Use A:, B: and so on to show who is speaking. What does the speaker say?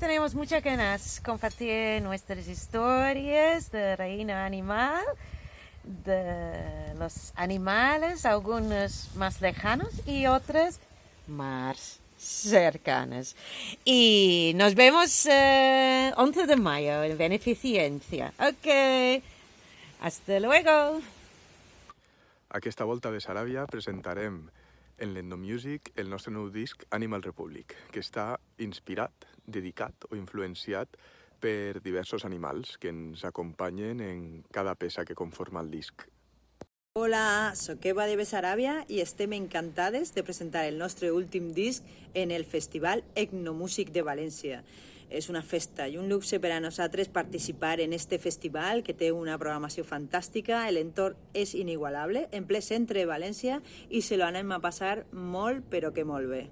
A: tenemos muchas ganas de compartir nuestras historias de reino animal, de los animales, algunos más lejanos y otros más cercanas. Y nos vemos eh, 11 de mayo en Beneficencia. Ok, hasta luego.
B: Aquesta volta de Saràbia presentarem en l'Endomusic el nostre nou disc Animal Republic, que està inspirat, dedicat o influenciat per diversos animals que ens acompanyen en cada peça que conforma el disc.
C: Hola, sóc Eva de Besaràbia i estem encantades de presentar el nostre últim disc en el Festival Etnomúsic de València. És una festa i un luxe per a nosaltres participar en este festival que té una programació fantàstica, l'entorn és inigualable, en ple centre de València i se lo anem a passar molt però que molt bé.